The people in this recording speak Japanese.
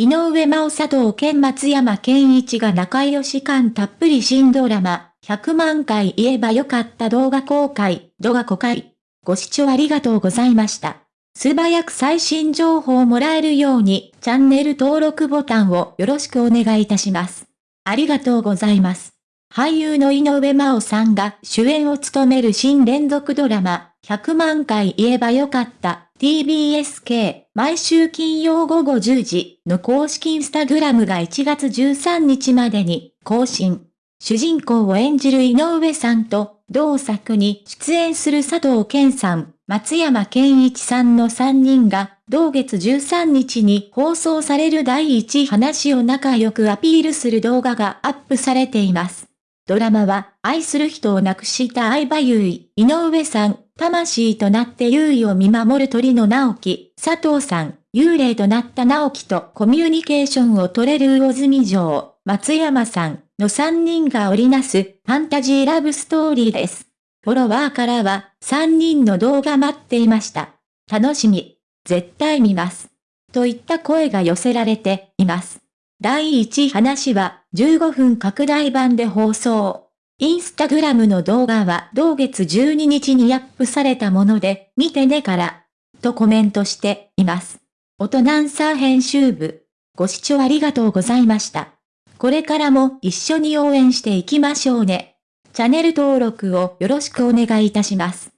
井上真央佐藤健松山健一が仲良し感たっぷり新ドラマ、100万回言えばよかった動画公開、動画公開。ご視聴ありがとうございました。素早く最新情報をもらえるように、チャンネル登録ボタンをよろしくお願いいたします。ありがとうございます。俳優の井上真央さんが主演を務める新連続ドラマ、100万回言えばよかった TBSK 毎週金曜午後10時の公式インスタグラムが1月13日までに更新。主人公を演じる井上さんと同作に出演する佐藤健さん、松山健一さんの3人が同月13日に放送される第一話を仲良くアピールする動画がアップされています。ドラマは、愛する人を亡くした相葉優衣、井上さん、魂となって優衣を見守る鳥の直樹、佐藤さん、幽霊となった直樹とコミュニケーションを取れる魚住城、松山さんの3人が織りなすファンタジーラブストーリーです。フォロワーからは3人の動画待っていました。楽しみ。絶対見ます。といった声が寄せられています。第1話は15分拡大版で放送。インスタグラムの動画は同月12日にアップされたもので、見てねから、とコメントしています。音ナンサー編集部、ご視聴ありがとうございました。これからも一緒に応援していきましょうね。チャンネル登録をよろしくお願いいたします。